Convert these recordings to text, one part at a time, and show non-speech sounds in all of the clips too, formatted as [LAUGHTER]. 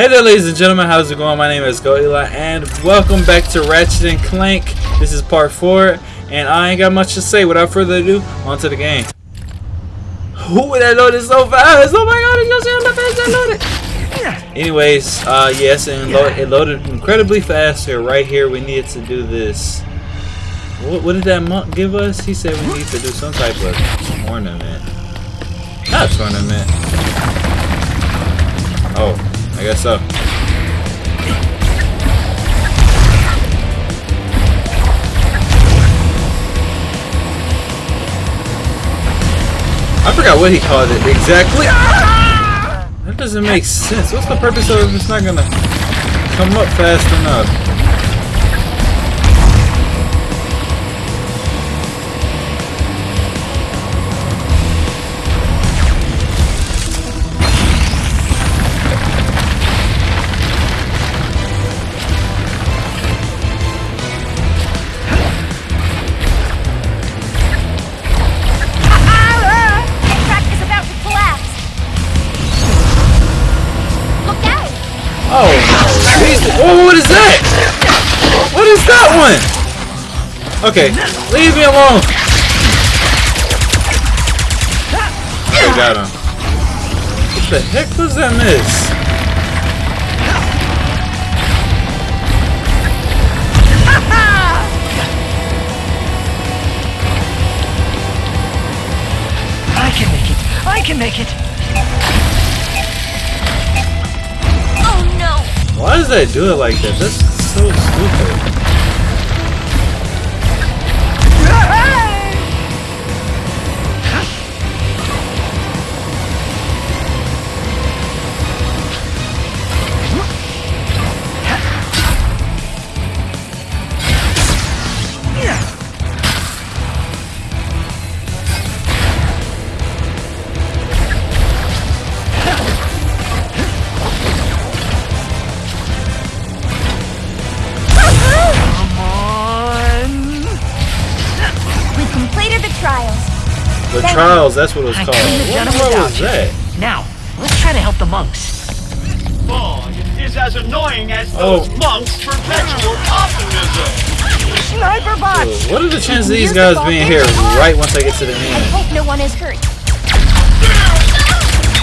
Hey there ladies and gentlemen, how's it going? My name is Go Eli and welcome back to Ratchet and Clank. This is part 4 and I ain't got much to say. Without further ado, on to the game. Who that loaded so fast? Oh my god, you see how fast that loaded? Anyways, uh, yes, and lo it loaded incredibly fast here. Right here, we needed to do this. What, what did that monk give us? He said we need to do some type of tournament. Not tournament. Oh, I guess so. I forgot what he called it exactly. Ah! That doesn't make sense. What's the purpose of it if it's not gonna come up fast enough? Okay, leave me alone. I got him. What the heck was that miss? I can make it. I can make it. Oh no! Why does that do it like that? That's so stupid. Trials, that's what it was I called. What, what was that? Now, let's try to help the monks. Bog is as annoying as oh. those oh. monks' perpetual optimism. Sniper bots! what are the chances of these guys being here right once I get to the end? I hope no one is hurt.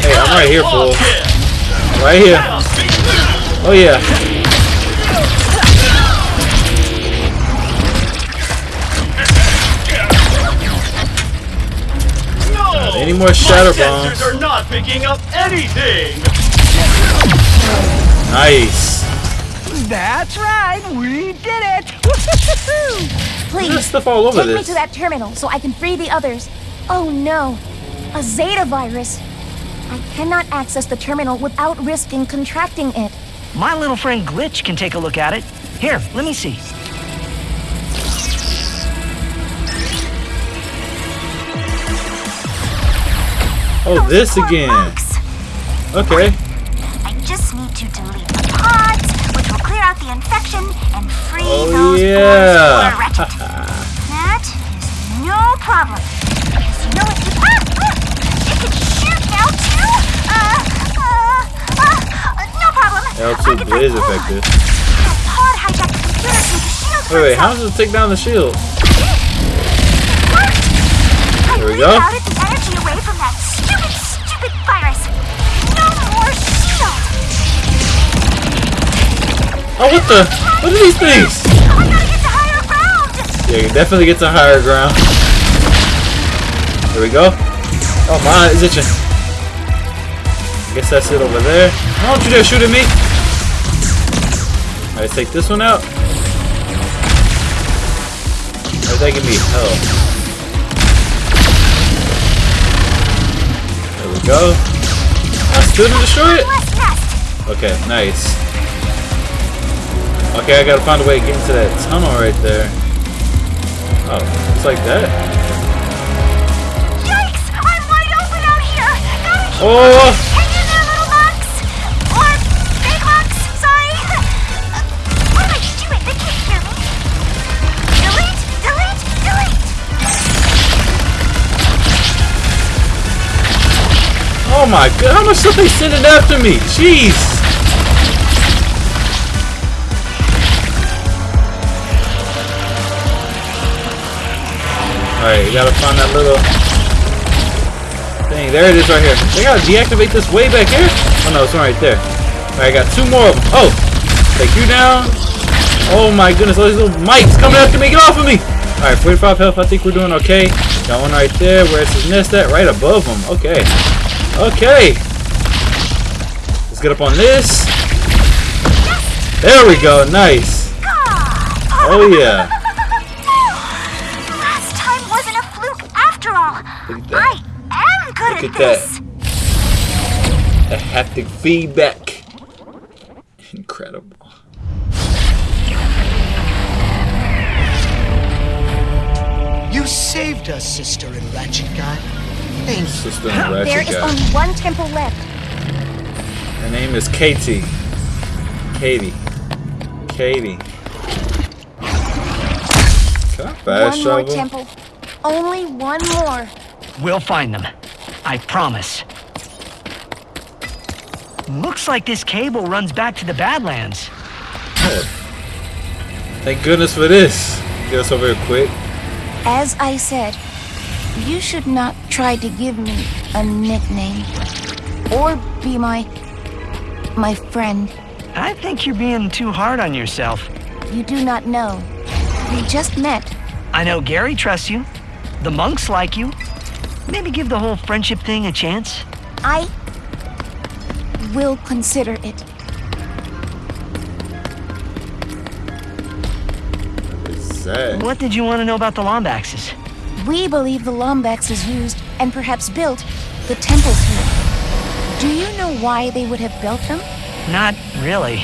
Hey, I'm right here, fool. Right here. Oh yeah. Any more shadow bombs? are not picking up anything. Nice. That's right. We did it. [LAUGHS] Please There's stuff all over take this. me to that terminal so I can free the others. Oh no, a Zeta virus. I cannot access the terminal without risking contracting it. My little friend Glitch can take a look at it. Here, let me see. Oh, this again. Okay. I just need to delete the pods, which will clear out the infection and free oh, those yeah. boys who are that is no problem. Because you know it can, ah, ah, it can shoot now too. Uh, uh, uh, no problem. L2 blaze effective. Pod hijacked the computer to the shield. Wait, wait, how does it take down the shield? There we go. Oh, what the? What are these things? Yeah, you definitely get to higher ground. There we go. Oh, my is itching. I guess that's it over there. Why don't you dare shoot at me? Alright, take this one out. Where's that give me? Oh. There we go. I still didn't destroy it? Okay, nice. Okay, I gotta find a way to get into that tunnel right there. Oh, it's like that. Yikes! I'm wide open out here! Gotta keep oh! Hang in there, little monks! Or big monks, sorry! What am I doing? They can't hear me! Delete! Delete! Delete! Oh my god, how much stuff they sending after me? Jeez! Find that little thing. There it is right here. They gotta deactivate this way back here? Oh no, it's one right there. Alright, I got two more of them. Oh! Take you down. Oh my goodness, all these little mites coming after me. Get off of me! Alright, 45 health. I think we're doing okay. Got one right there. Where's his nest at? Right above him. Okay. Okay. Let's get up on this. There we go. Nice. Oh yeah. Am good Look at, at that. this. The haptic feedback. Incredible. You saved us, sister and Ratchet Guy. Thank you. Sister and There Ratchet is guy. only one temple left. Her name is Katie. Katie. Katie. Can I fast one more temple. Only one more. We'll find them. I promise. Looks like this cable runs back to the Badlands. Thank goodness for this. Get us over here quick. As I said, you should not try to give me a nickname. Or be my... my friend. I think you're being too hard on yourself. You do not know. We just met. I know Gary trusts you. The monks like you. Maybe give the whole friendship thing a chance. I... will consider it. Sad. What did you want to know about the Lombaxes? We believe the Lombaxes used, and perhaps built, the temples here. Do you know why they would have built them? Not really.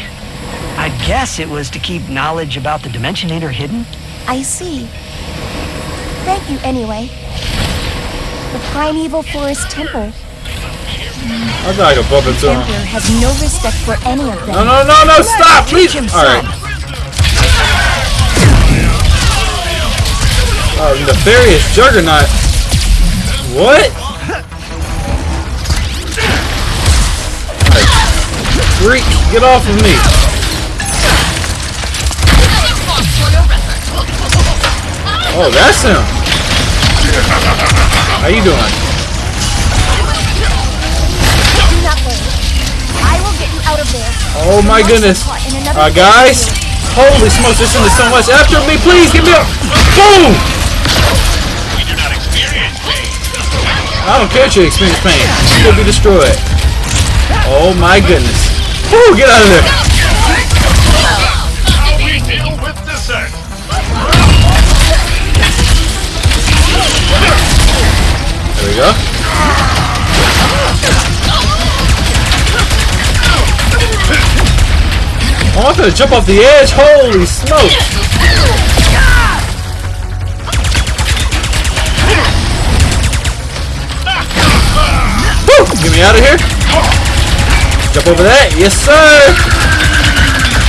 I guess it was to keep knowledge about the Dimensionator hidden. I see. Thank you anyway. The Primeval Forest Temple. I thought I could bump into him. Emperor has no respect for any of them. No, no, no, no, stop, please! Alright. some. Oh, nefarious juggernaut. What? Freak, get off of me. Oh, that's him. How you doing? Do not worry. I will get you out of there. Oh my goodness. caught in another Uh, guys, holy smokes, this thing is so much. After me, please, give me a boom! We do not experience pain. I don't care if you experience pain. You'll be destroyed. Oh my goodness. Woo, get out of there. There we go. Oh, I'm gonna jump off the edge. Holy smoke! Woo! Get me out of here. Jump over that. Yes, sir.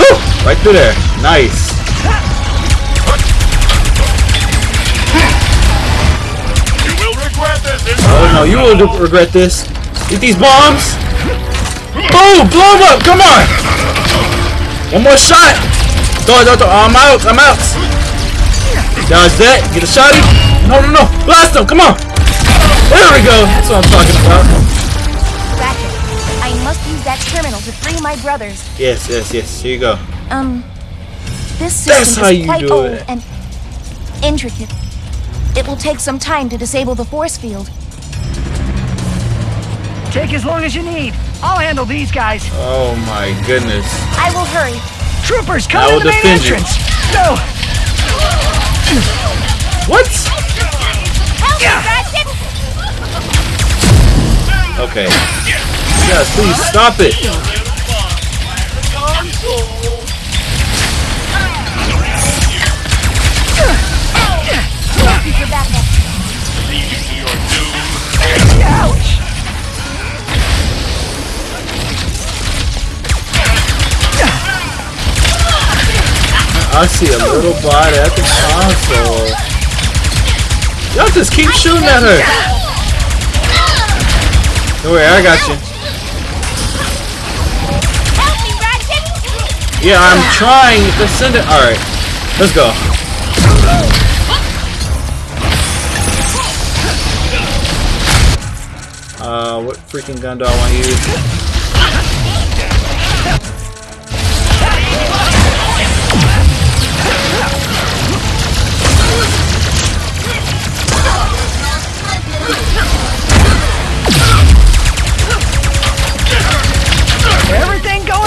Woo! Right through there. Nice. Oh no, you will regret this. Get these bombs. Boom! Blow 'em up! Come on! One more shot! Throw throw throw. I'm out, I'm out! Dodge that, get a shotty. No, no, no! Blast him, come on! There we go! That's what I'm talking about. Ratchet, I must use that terminal to free my brothers. Yes, yes, yes, here you go. Um, this That's system how is you quite do old it. and intricate. It will take some time to disable the force field. Take as long as you need. I'll handle these guys. Oh my goodness. I will hurry. Troopers, I come will to the main defend you. entrance. Go! What? Help me, Ratchet! Okay. Yes, please stop it. Thank you for backup. Ouch! I see a little body at the console. Y'all just keep shooting at her. Don't worry, I got you. Yeah, I'm trying to send it. Alright, let's go. Uh, what freaking gun do I want to use?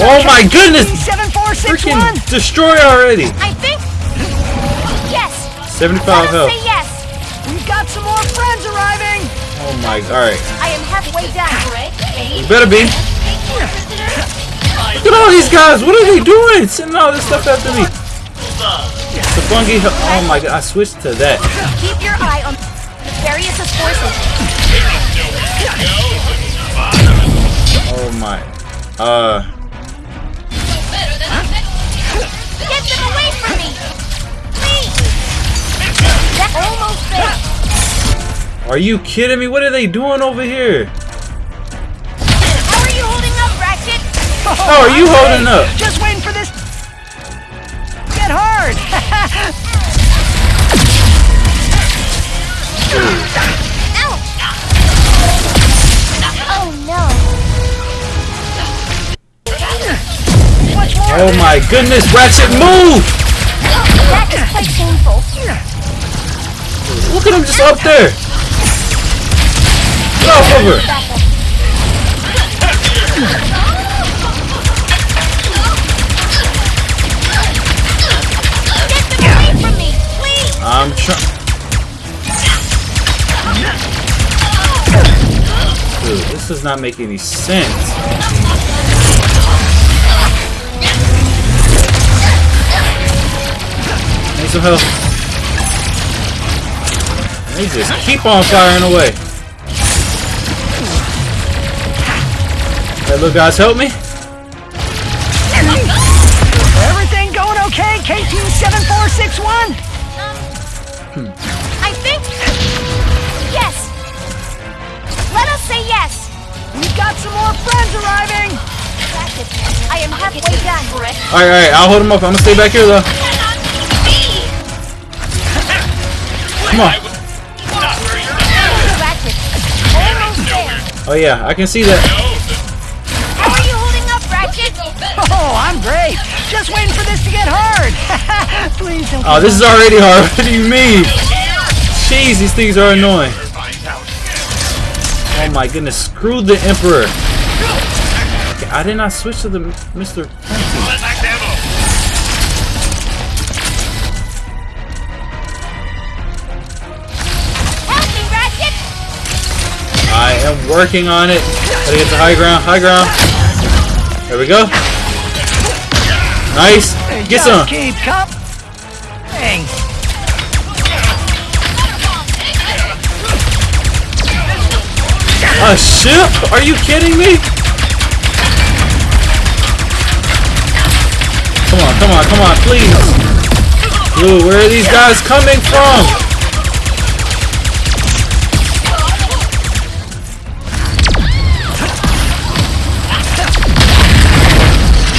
Oh my goodness! Seven four six Freaking destroy already! I think. Yes. 75 health. say yes. We've got some more friends arriving. Oh my, alright. I am halfway down. You better be. Look at all these guys! What are they doing? Sending all this stuff after me. The fungi. Oh my god, I switched to that. Keep your eye on the various forces. Oh my. Uh. Get them away from me! Please! That's almost there. Are you kidding me? What are they doing over here? How are you holding up, Ratchet? How are you holding up? Just waiting for this. Get hard. [LAUGHS] Oh my goodness, Ratchet, move! Look at him just up there. Get off of her. From me, please! I'm trying. Dude, this does not make any sense. Need some help. They just keep on firing away. Hey, little guys, help me. Everything going okay? KT seven four six one. Hmm. I think. Yes! Let us say yes! We've got some more friends arriving. I am halfway done. Alright, alright, I'll hold him up. I'm gonna stay back here though. Come on. Ratchet, almost there. Oh yeah, I can see that. How are you holding up, Ratchet? Oh, I'm great. Just waiting for this to get hard. [LAUGHS] Please don't. Oh, this is already hard. [LAUGHS] What do you mean? Jeez, these things are annoying. Oh my goodness, screw the Emperor. I did not switch to the Mr. working on it. Gotta get to high ground, high ground. There we go. Nice. Get some. Keep cup. Thanks. A ah, ship? Are you kidding me? Come on, come on, come on, please. Dude, where are these guys coming from?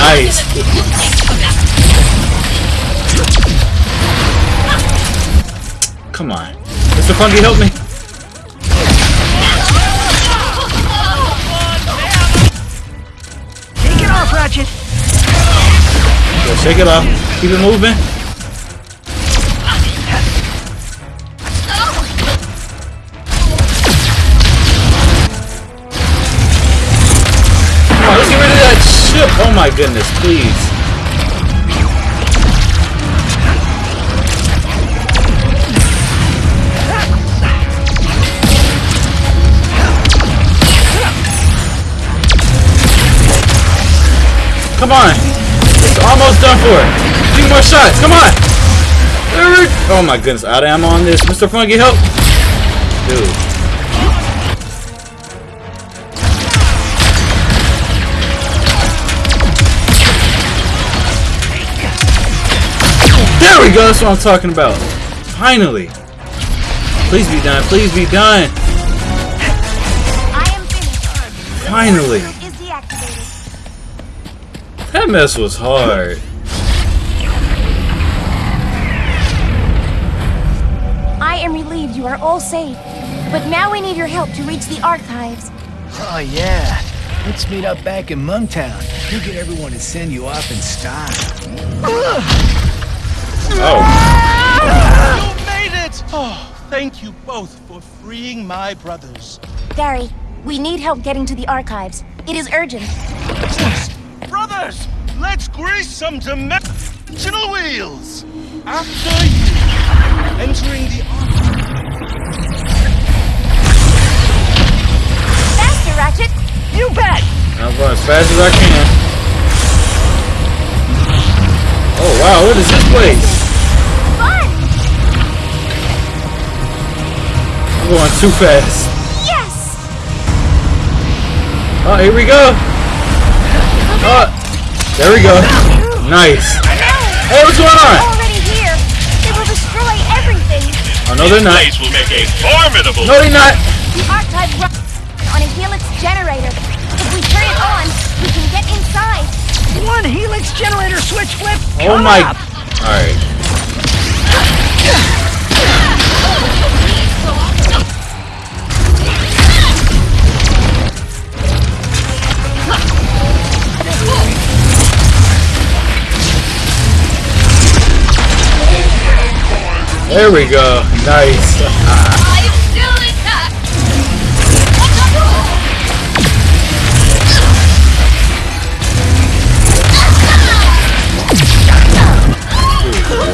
Nice. Come on. Mr. Funky, help me. Take it off, Ratchet. Go shake it off. Keep it moving. My goodness, please. Come on. It's almost done for. Few more shots. Come on. Oh my goodness. Out of ammo on this. Mr. Funky, help. Dude. There we go. That's what I'm talking about. Finally. Please be done. Please be done. I am finished. Finally. That mess was hard. I am relieved you are all safe. But now we need your help to reach the archives. Oh, yeah. Let's meet up back in Monktown. You'll get everyone to send you off in style. Oh, You made it! Oh, thank you both for freeing my brothers. Gary, we need help getting to the archives. It is urgent. Brothers, let's grease some dimensional wheels! After you, entering the archive. Faster, Ratchet! You bet! I'm going as fast as I can. Oh wow, what is this place? I'm going too fast. Yes! Oh, here we go. Oh, there we go. Nice. Hey, what's going on? Already here! They will destroy everything! Oh no, they're not. Place will make a formidable. No, they're not. The archive runs on a helix generator. If we turn it on, we can get inside. One helix generator switch flip. Oh my. up. All right. There we go. Nice.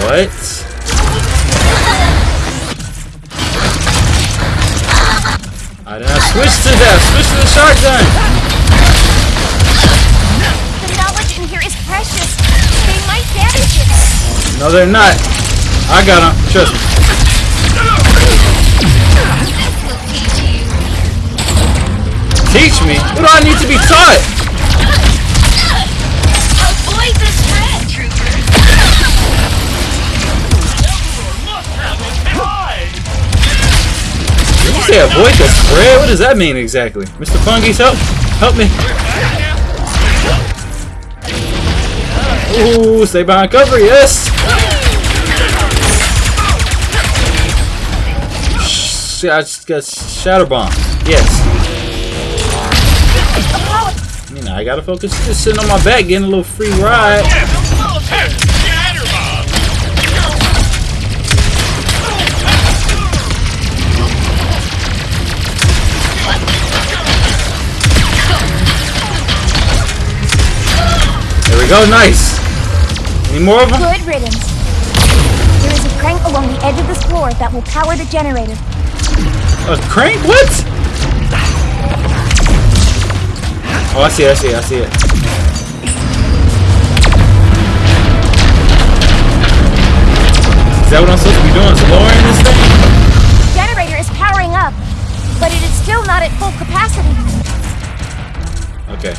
What? I did not switch to that. Switch to the shotgun. The knowledge in here is precious. They might damage it. No, they're not. I got him. Trust me. Teach me? What do I need to be taught? Avoid the threat, trooper. Did you say avoid the spread? What does that mean exactly? Mr. Fungus, help! Help me! Ooh, stay behind cover, yes! I just got shatter bomb. Yes. I mean, I gotta focus. Just sitting on my back, getting a little free ride. There we go. Nice. Any more of them? Good riddance. There is a crank along the edge of this floor that will power the generator. A crank? What? Oh, I see it, I see it, I see it. Is that what I'm supposed to be doing? Is lowering this thing? The generator is powering up, but it is still not at full capacity. Okay.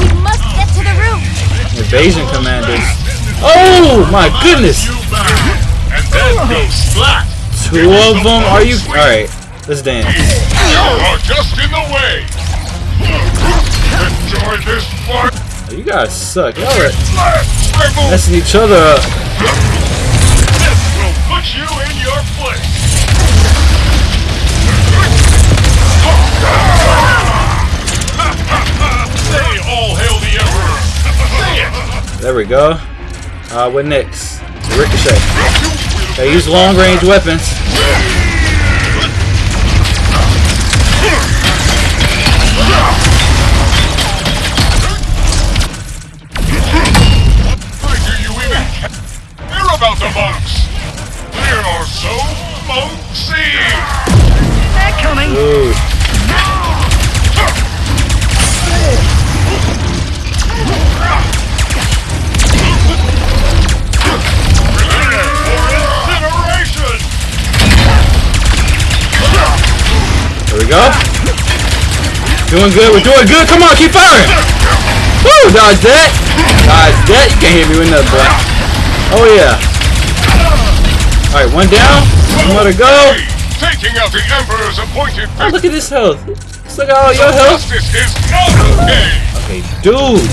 We must get to the roof. Invasion commanders. Oh my goodness! And then go splat. Two of them? Are you? Alright, let's dance. You are just in the way. Enjoy this. You guys suck. Y'all are messing each other up. This will put you in your place. There we go. Uh, what next? Ricochet. They use long range weapons. We go. Doing good. We're doing good. Come on, keep firing. Woo! Dodge that. Dodge that. You can't hit me with nothing, boy. Oh yeah. All right, one down. One more to go. Taking out the emperor's appointed Oh, look at this health. Let's look at all your health. Justice is not okay. Okay, dude.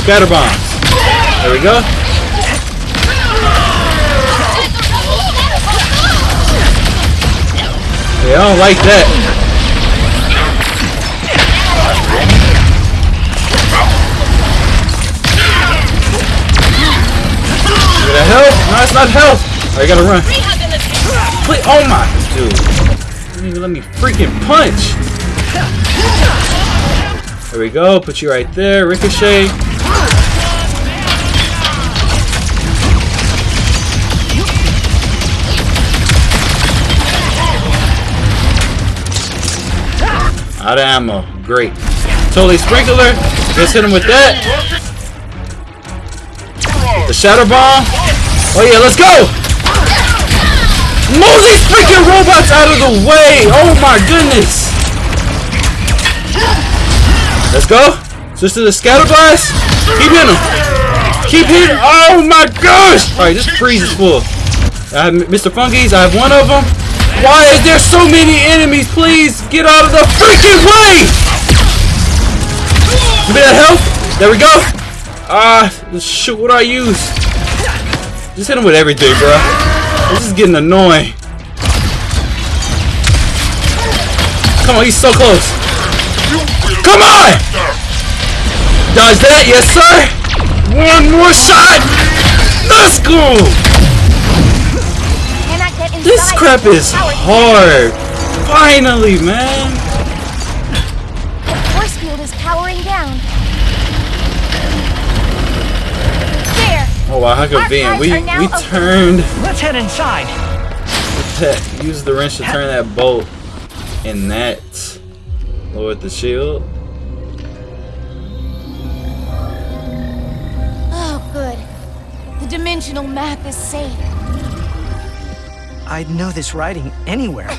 Scatter bombs. There we go. I don't like that. Is that health? No, it's not health. I gotta run. Please, oh my, dude. Don't even let me freaking punch. There we go. Put you right there. Ricochet. Out of ammo. Great. Topiary Sprinkler. Just hit him with that. The shatter bomb. Oh yeah, let's go! Move these freaking robots out of the way! Oh my goodness! Let's go. Switch to the scatter blast. Keep hitting him. Keep hitting. Oh my gosh! Alright, this freeze is full. I have Mr. Fungies. I have one of them. Why is there so many enemies? Please get out of the freaking way! Give me that health. There we go. Ah, shoot, what do I use? Just hit him with everything, bro. This is getting annoying. Come on, he's so close. Come on! Dodge that, yes sir! One more shot! Let's go! Cannot get inside This crap is hard! Finally, man! The Force field is powering down. There. Oh wow, how convenient. We, Archives are now we open. turned Let's head inside. [LAUGHS] that, used the wrench to turn that bolt, and that lowered the shield. Oh, good. The dimensional map is safe. I'd know this writing anywhere.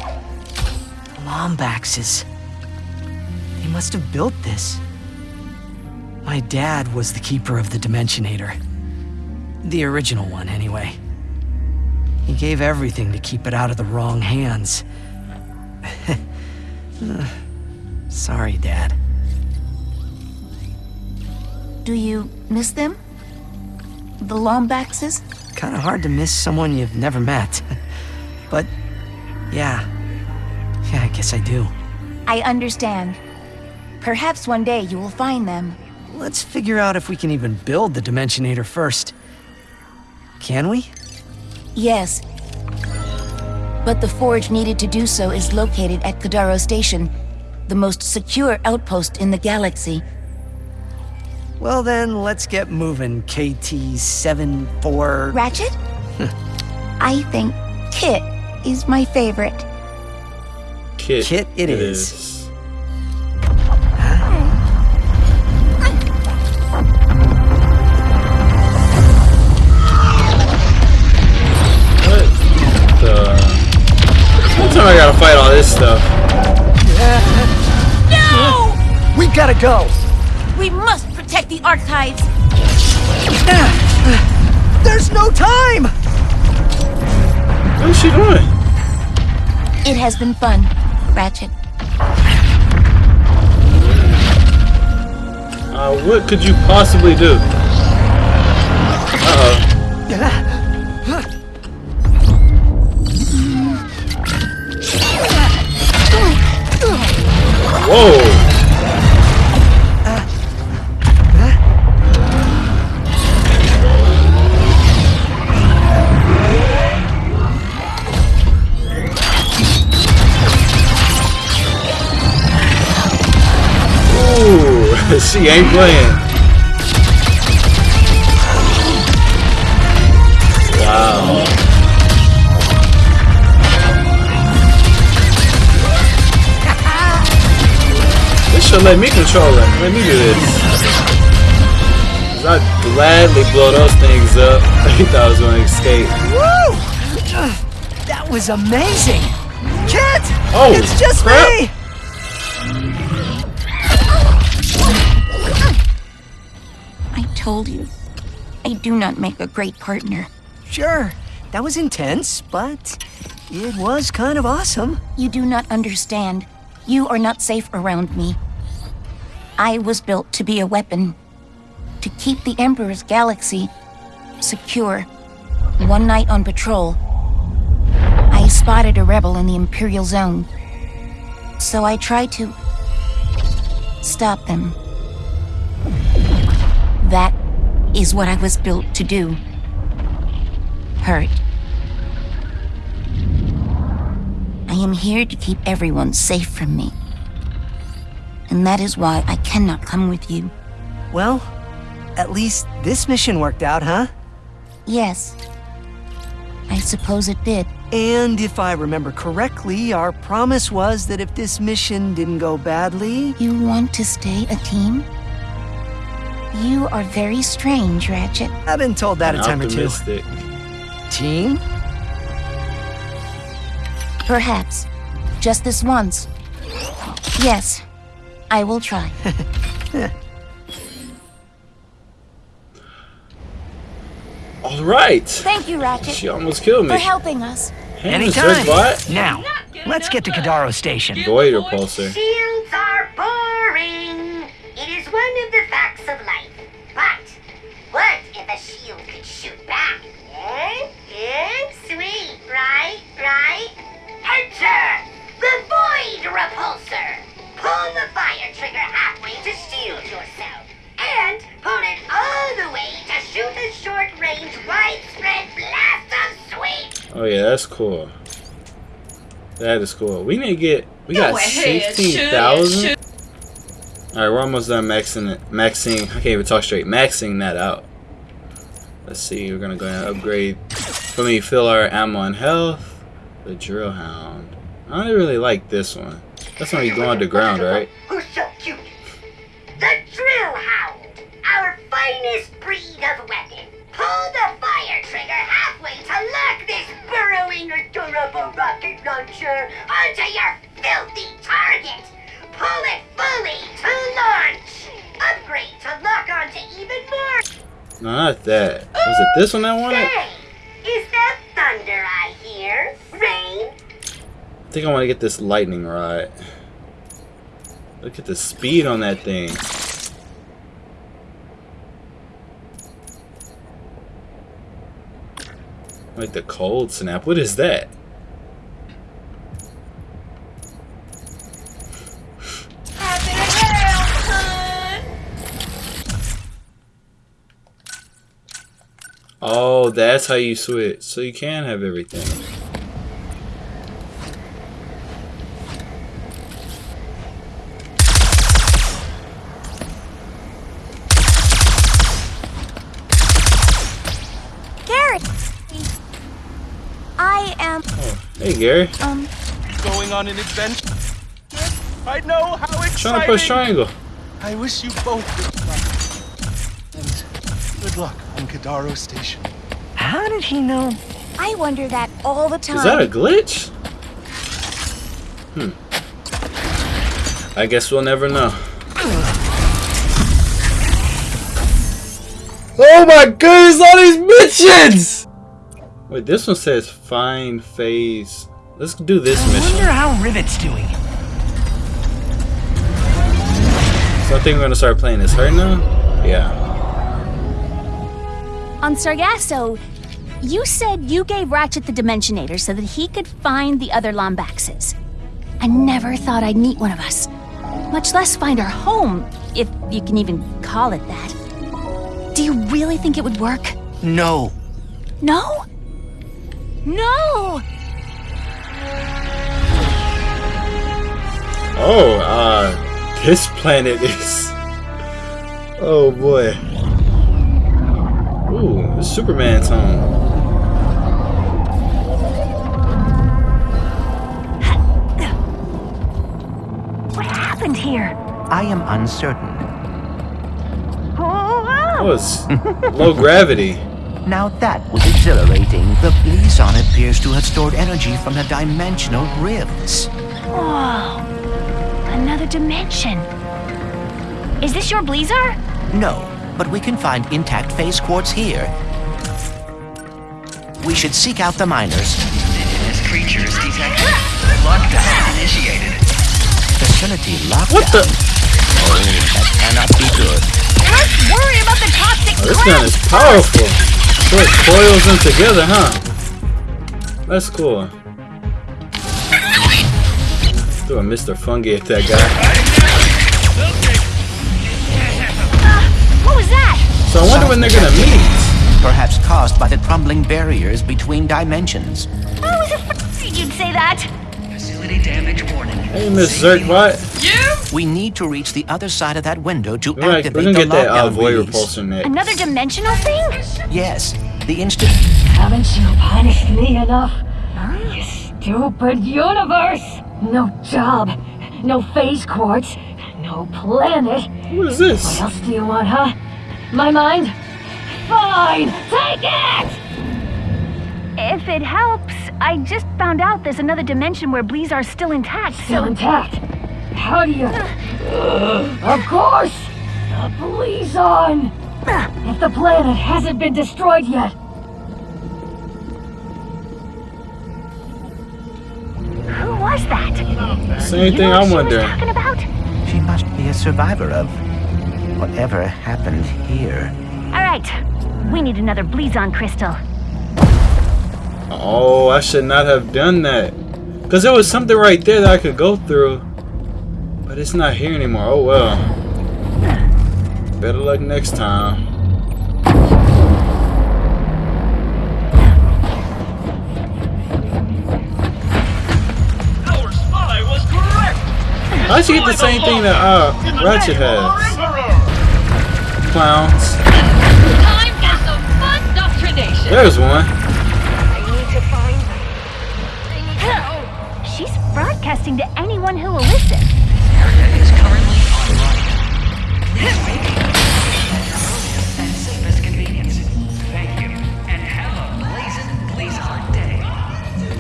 Lombaxes. They must have built this. My dad was the keeper of the Dimensionator. The original one, anyway. He gave everything to keep it out of the wrong hands. [LAUGHS] Sorry, Dad. Do you miss them? The Lombaxes? Kinda hard to miss someone you've never met. [LAUGHS] but, yeah. Yeah, I guess I do. I understand. Perhaps one day you will find them. Let's figure out if we can even build the Dimensionator first. Can we? Yes. But the forge needed to do so is located at Kadaro Station, the most secure outpost in the galaxy. Well then, let's get moving, KT-74... Ratchet? [LAUGHS] I think Kit is my favorite. Kit, Kit it is. What the? What time I gotta fight all this stuff? No! We gotta go! We must protect the archives. Ah, ah. There's no time! What is she doing? It has been fun, Ratchet. Uh, what could you possibly do? Uh-oh. Whoa! She ain't playing. Wow. This should let me control it. Let me do this. 'Cause I'd gladly blow those things up. I thought I was gonna escape. Woo! That was amazing! Kit! Oh, It's just crap. me! Told you. I do not make a great partner. Sure, that was intense, but it was kind of awesome. You do not understand. You are not safe around me. I was built to be a weapon. To keep the Emperor's galaxy secure. One night on patrol, I spotted a rebel in the Imperial Zone. So I tried to stop them. That is what I was built to do. Hurt. I am here to keep everyone safe from me. And that is why I cannot come with you. Well, at least this mission worked out, huh? Yes. I suppose it did. And if I remember correctly, our promise was that if this mission didn't go badly... You want to stay a team? You are very strange, Ratchet. I've been told that An a time or two. optimistic. Team? Perhaps. Just this once. Yes. I will try. [LAUGHS] All right. Thank you, Ratchet, She almost killed me. for helping us. Hey, Anytime. Mr. Bot. Now, let's get to Kadaro Station. Void repulsor. Shields are boring. It is one of the facts of life. But what if a shield could shoot back? Eh? Eh? Sweet, right? Right? Enter the Void Repulsor. Pull the fire trigger halfway to shield yourself. And pull it all the way to shoot a short-range, widespread blast of sweet. Oh yeah, that's cool. That is cool. We need to get. We got sixteen thousand. All right, we're almost done maxing it. Maxing. I can't even talk straight. Maxing that out. Let's see. We're gonna go and upgrade. Let me fill our ammo and health. The drill hound. I don't really like this one. That's when you go underground, right? Who's so cute? The Drill Hound, our finest breed of weapon. Pull the fire trigger halfway to lock this burrowing or durable rocket launcher onto your filthy target. Pull it fully to launch. Upgrade to lock onto even more. No, not that. Was it this one I wanted? Say, is that thunder I hear? Rain? I think I want to get this lightning rod. Look at the speed on that thing. Like the cold snap. What is that? Oh, that's how you switch. So you can have everything. Garrett! I am, Hey, Gary. um, Going on an adventure. I know how exciting. Trying to push triangle. I wish you both good luck. And good luck on Kadaro Station. How did he know? I wonder that all the time. Is that a glitch? Hmm. I guess we'll never know. Oh my goodness, all these missions! Wait, this one says find phase. Let's do this mission. I wonder how Rivet's doing. So I think we're gonna start playing this her now? Yeah. On Sargasso, you said you gave Ratchet the Dimensionator so that he could find the other Lombaxes. I never thought I'd meet one of us, much less find our home, if you can even call it that. Do you really think it would work? No. No? No! Oh, uh, this planet is. Oh boy. Ooh, Superman's home. Here? I am uncertain. Oh, was low gravity. Now that was exhilarating. The Blizar appears to have stored energy from the dimensional rifts. Whoa. Another dimension. Is this your Bleezer? No, but we can find intact phase quartz here. We should seek out the miners. Indigenous creatures detected. Lockdown initiated. Facility locked What the? Oh, that cannot be good. Let's worry about the toxic Oh, this gun is powerful. So it coils them together, huh? That's cool. Throw a Mr. Fungi at that guy. Uh, what was that? So I wonder when they're gonna meet. Perhaps caused by the crumbling barriers between dimensions. I was afraid you'd say that. Facility damage warning. Hey, Miss Zerkbot. You? We need to reach the other side of that window to We're, we're activate gonna the get that uh, lockdown void release. repulsor next. Another dimensional thing? Yes, the instant. Haven't you punished me enough? You stupid universe! No job, no phase quartz, no planet. What is this? What else do you want, huh? My mind? Fine, take it! If it helps, I just found out there's another dimension where Blizar's still intact. Still intact. How do you? [SIGHS] of course, the Blizon. If the planet hasn't been destroyed yet, Who was that? Same You thing know what I'm she was wondering. talking about? She must be a survivor of whatever happened here. All right, we need another Blizon crystal. Oh, I should not have done that. Because there was something right there that I could go through. But it's not here anymore. Oh well. Better luck next time. Our spy was correct. How'd you get the same thing that uh, Ratchet has? Clowns. time for some fun. There's one. To anyone who will listen. Area is currently online. Please make and safest convenience. Thank you, and have a blazing Blizar day.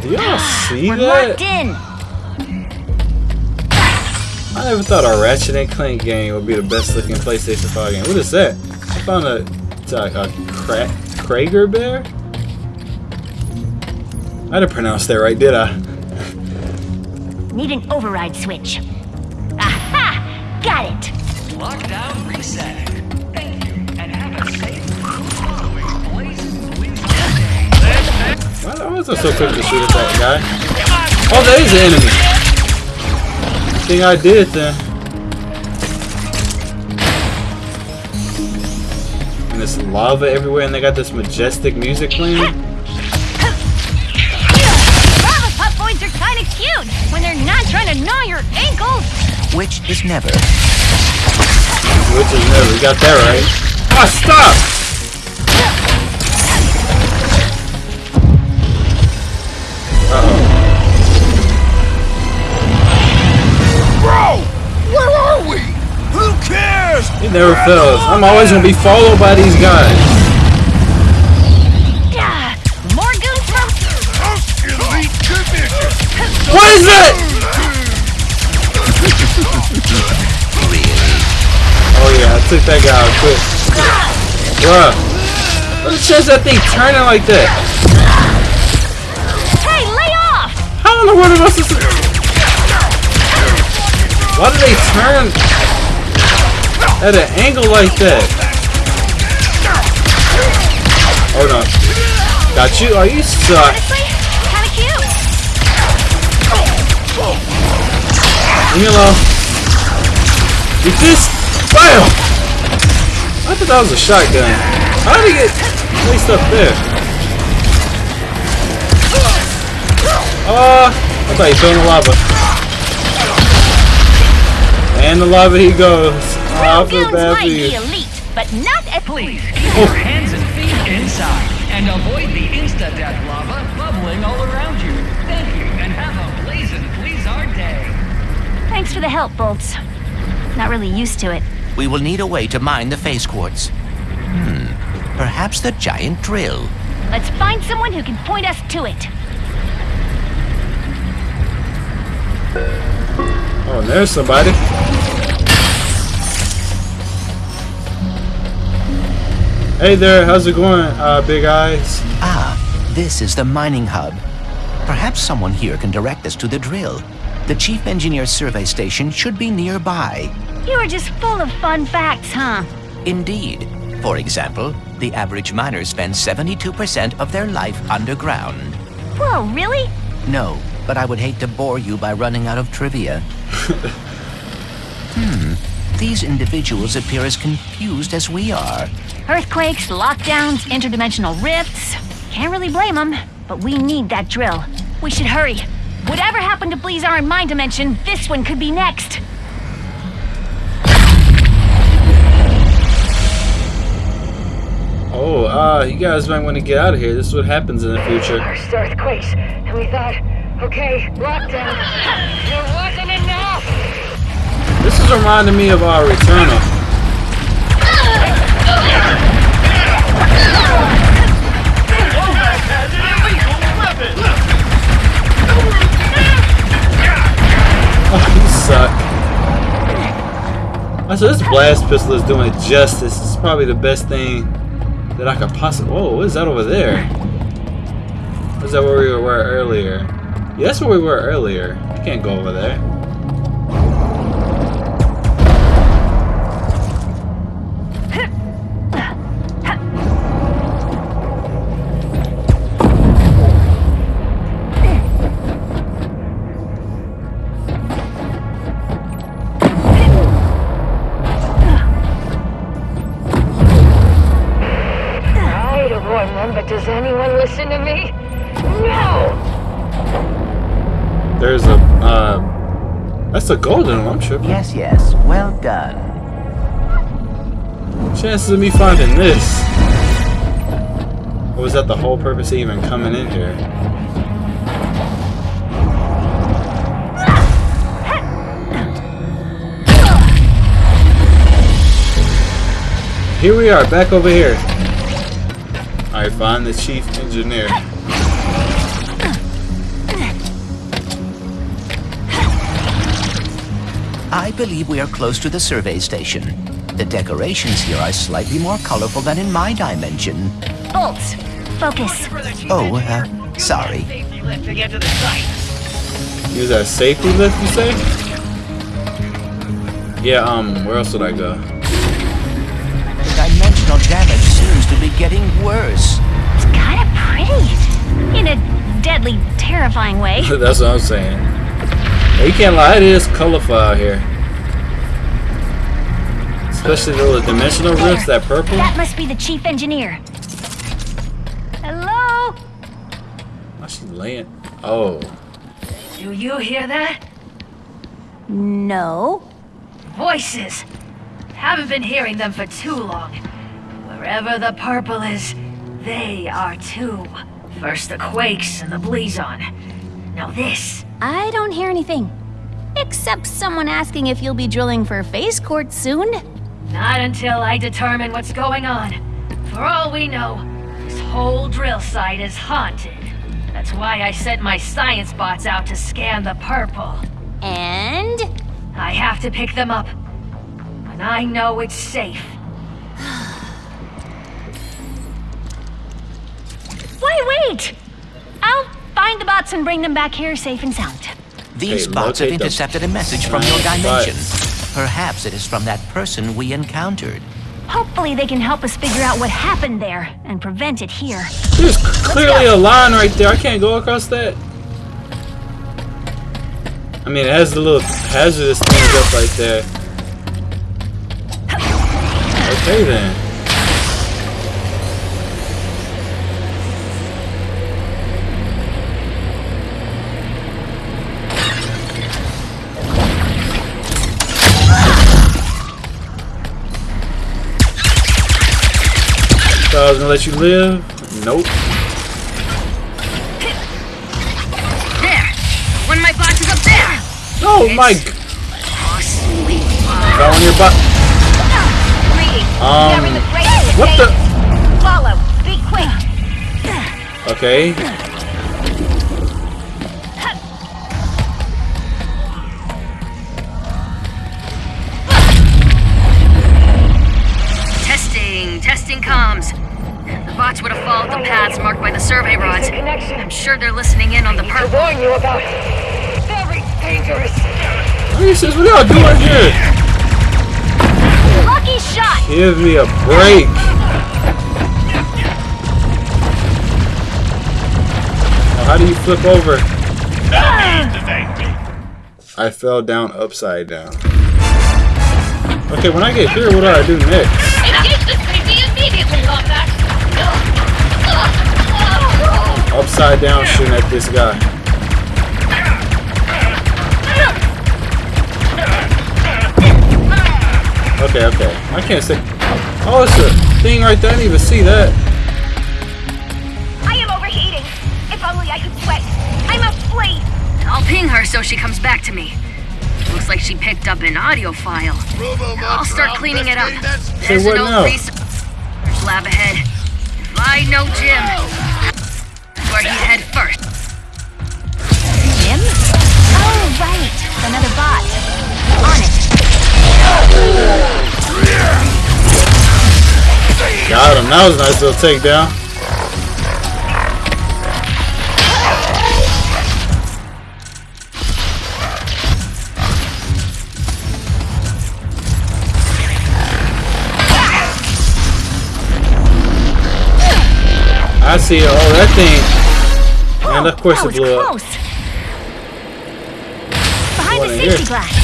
Do y'all see We're that? locked in. I never thought a Ratchet and Clank game would be the best looking PlayStation 5 game. What is that? I found a, a, a cra Krager bear? I didn't pronounce that right, did I? Need an override switch. Aha! Got it. Lockdown reset. Thank you, and have a safe following blazing Blizar day. Why why was I so quick to shoot at that guy? Oh, there is an enemy. Think I did then. And there's lava everywhere, and they got this majestic music playing. Which is never. Which is never. We got that right. Ah, stop! Bro! Where are we? Who cares? It never fails. I'm always gonna be followed by these guys. More goons from. Elite division! What is that? Took that guy out quick. Bruh. What's the chance that thing turning like that? Hey, lay off! How in the world am I supposed to... Why do they turn at an angle like that? Hold on. Got you? Oh, you suck. Honestly, kind of cute. Leave me alone. Eat this. Bam! I thought that was a shotgun. How did he get placed up there? Uh, I thought he fell in the lava. And the lava he goes. Oh, I feel Goons bad might for be you. elite, but not at Please keep your hands and feet inside and avoid the insta-death lava bubbling all around you. Thank you, and have a blazing Blizar day. Thanks for the help, Bolts. Not really used to it. We will need a way to mine the phase quartz. Hmm. Perhaps the giant drill. Let's find someone who can point us to it. Oh, and there's somebody. Hey there, how's it going, uh, Big Eyes? Ah, this is the mining hub. Perhaps someone here can direct us to the drill. The chief engineer's survey station should be nearby. You are just full of fun facts, huh? Indeed. For example, the average miner spends 72% of their life underground. Whoa, really? No, but I would hate to bore you by running out of trivia. [LAUGHS] hmm. These individuals appear as confused as we are. Earthquakes, lockdowns, interdimensional rifts. Can't really blame them, but we need that drill. We should hurry. Whatever happened to Blizar in my dimension, this one could be next. Oh, uh, you guys might want to get out of here. This is what happens in the future. First earthquakes, and we thought, okay, lockdown. [LAUGHS] It wasn't enough. This is reminding me of our Returnal. Said this blast pistol is doing justice. It's probably the best thing that I could possibly. Whoa, what is that over there? Is that where we were earlier? Yeah, that's where we were earlier. You can't go over there. That's a golden one, I'm sure. Yes, yes. Well done. Chances of me finding this. Or was that the whole purpose of even coming in here? Here we are, back over here. Alright, find the chief engineer. I believe we are close to the survey station. The decorations here are slightly more colorful than in my dimension. Bolts, focus. Oh, uh, sorry. Use that safety lift, you say? Yeah, um, where else would I go? The dimensional damage seems to be getting worse. It's kind of pretty. In a deadly, terrifying way. [LAUGHS] That's what I'm saying. Yeah, you can't lie, it is colorful out here. Especially the little dimensional rifts, that purple. That must be the chief engineer. Hello? Oh, she's laying. Oh. Do you hear that? No. Voices. Haven't been hearing them for too long. Wherever the purple is, they are too. First the Quakes and the Blizon. Now this. I don't hear anything. Except someone asking if you'll be drilling for phase quartz soon. Not until I determine what's going on. For all we know, this whole drill site is haunted. That's why I sent my science bots out to scan the purple. And? I have to pick them up. When I know it's safe. [SIGHS] Wait, wait! I'll find the bots and bring them back here safe and sound. These Okay, bots have locate them. intercepted a message from your dimension. nice. Perhaps it is from that person we encountered. Hopefully they can help us figure out what happened there and prevent it here. There's clearly a line right there. I can't go across that. I mean, it has the little hazardous things up right there. Okay then. Thought I was gonna let you live. Nope. There! One of my bots is up there! Oh my! Oh, sweet. Got one in your butt. Um, what the? Follow. Be quick. Okay. Sure they're listening in on the To purple. warn you about. Very dangerous. Jesus, what y'all doing here? Lucky shot. Give me a break. How do you flip over? need to thank me. I fell down upside down. Okay, when I get here, what do I do next? Upside down shooting at this guy. Okay, okay. I can't say. Oh, it's a thing right there. I didn't even see that. I am overheating. If only I could sweat. I must flee. I'll ping her so she comes back to me. Looks like she picked up an audio file. I'll start cleaning it up. There's what an old now? research lab ahead. If I know Jim, where he'd head first. Jim? Oh, right. Another bot. On it. Got him. That was a nice little takedown. I see it. Oh, that thing. And of course that it was blew up. close. Behind What the in safety here? glass.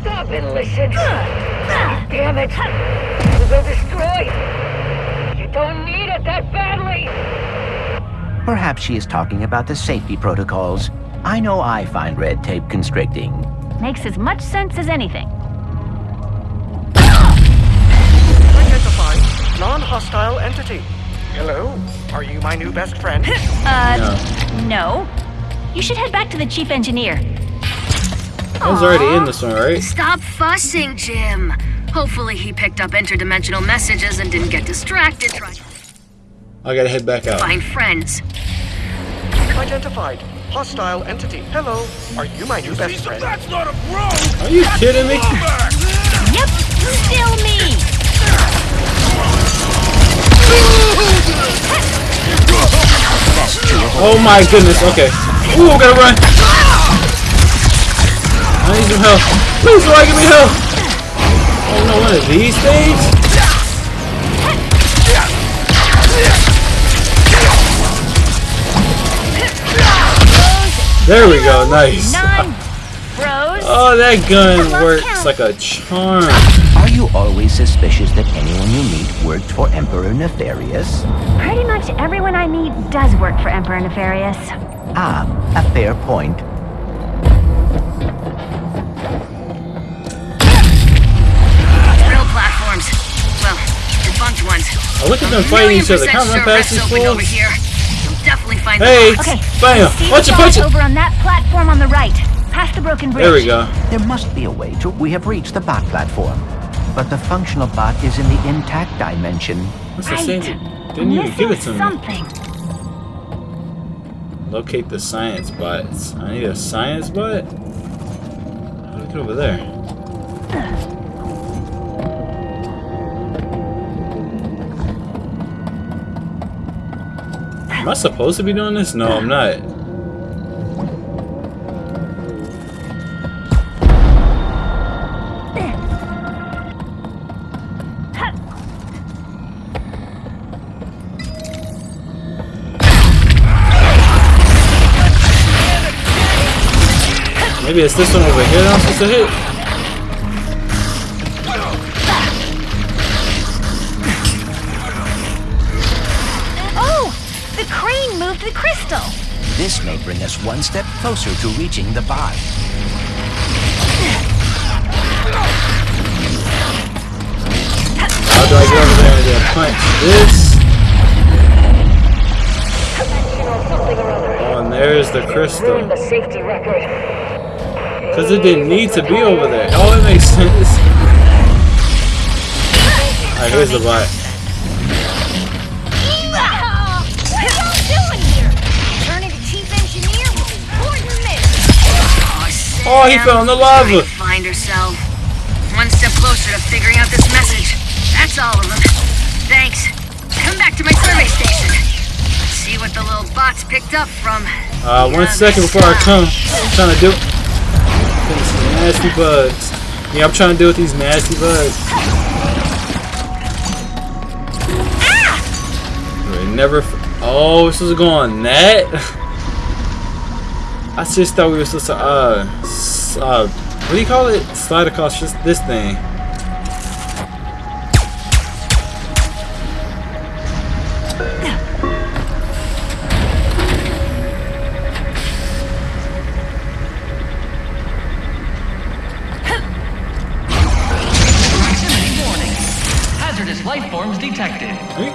Stop and listen. Damn it. We'll destroy. You don't need it that badly. Perhaps she is talking about the safety protocols. I know I find red tape constricting. Makes as much sense as anything. Identify non-hostile entity. Hello, are you my new best friend? [LAUGHS] Uh, no. You should head back to the chief engineer. I was already in this one, right? Stop fussing, Jim. Hopefully he picked up interdimensional messages and didn't get distracted I gotta head back out. find friends. Identified hostile entity. Hello, are you my new best friend? That's not a bro! Are you kidding me? Oh my goodness. Okay. Ooh, gotta run. I need some help. Please, somebody give me help. Oh no, one of these things? There we go. Nice. Oh, that gun works like a charm. Are you always suspicious that anyone you meet worked for Emperor Nefarious? Pretty much everyone I meet does work for Emperor Nefarious. Ah, a fair point. Real platforms. Well, debunked ones. Oh, look at them fighting each other. Come on, sure past Rex these opened over fools. here. You'll definitely find Hey. Okay. bam. See Punch the it, punch it. over on that platform on the right, past the broken bridge. There we go. There must be a way to. We have reached the bot platform. But the functional bot is in the intact dimension. What's the Right. same? Didn't you give it to Missing me? something. Locate the science bots. I need a science bot? How do I get over there? Am I supposed to be doing this? No, I'm not. Maybe it's this one over here that I'm supposed to hit? Oh, the crane moved the crystal. This may bring us one step closer to reaching the bot. How do I get over there and then punch this? Oh, and there's the crystal. The safety record. Because it didn't need to be over there. Oh, it makes sense. Alright, here's the bot. What are y'all doing here? Turning to chief engineer was important. Oh, he fell in the lava. Find herself. One step closer to figuring out this message. That's all of them. Thanks. Come back to my survey station. Let's see what the little bots picked up from. Uh, one second before I come. I'm trying to do these nasty bugs. Yeah, I'm trying to deal with these nasty bugs. Never. Oh, this is going net. [LAUGHS] I just thought we were supposed to uh, uh what do you call it? Slide across this, this thing.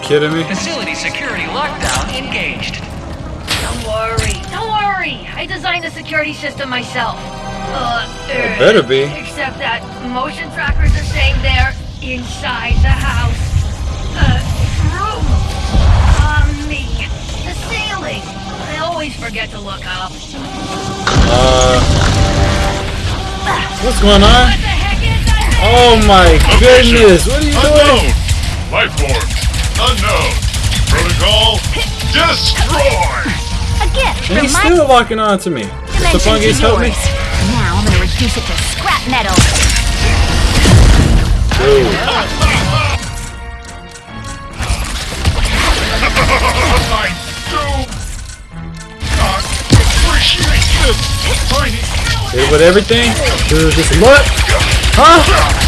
Kidding me? Facility security lockdown engaged. Don't worry, don't worry. I designed the security system myself. Uh, It better be. Except that motion trackers are saying they're inside the house. Uh, room. On me. The ceiling. I always forget to look up. Uh, what's going on? Oh my goodness! What are you doing? Life forms. Unknown. Protocol. Destroy. A gift And he's still locking on to me. The dimension to fungus help me. Now I'm gonna reduce it to scrap metal. I do not appreciate this. Tiny. Hit with everything. Do this look. Huh?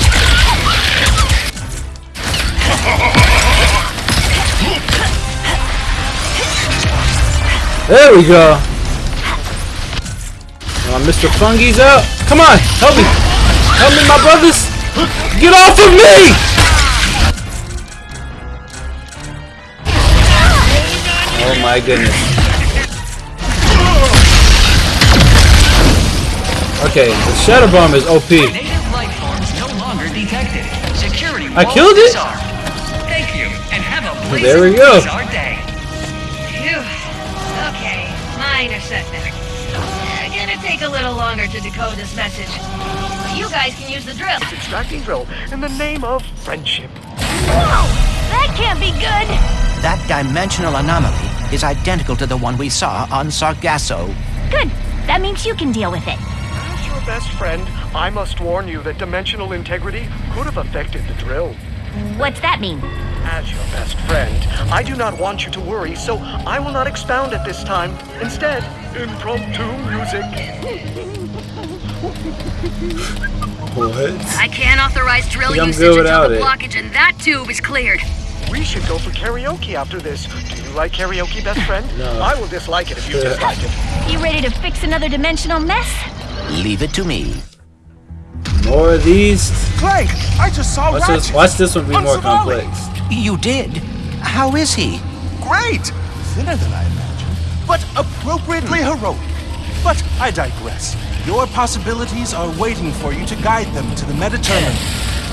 There we go. Now Mr. Fungi's out. Come on, help me. Help me, my brothers. Get off of me! Oh my goodness. Okay, the Shadow Bomb is OP. Native life forms no longer detected. Security I killed it? Thank you, and have a There we go. To decode this message. You guys can use the drill. It's extracting drill in the name of friendship. Whoa! That can't be good! That dimensional anomaly is identical to the one we saw on Sargasso. Good. That means you can deal with it. As your best friend, I must warn you that dimensional integrity could have affected the drill. What's that mean? As your best friend, I do not want you to worry, so I will not expound at this time. Instead, impromptu music. What? I can't authorize drill Yeah, I'm usage until without the it. blockage in that tube is cleared. We should go for karaoke after this. Do you like karaoke, best friend? [LAUGHS] No. I will dislike it if you Yeah. dislike it. You ready to fix another dimensional mess? Leave it to me. More of these. Clank, I just saw Watch Ratchet. this, watch this one be On more Savali. complex. You did? How is he? Great! Thinner than I imagined, but appropriately heroic. But I digress. Your possibilities are waiting for you to guide them to the Mediterranean.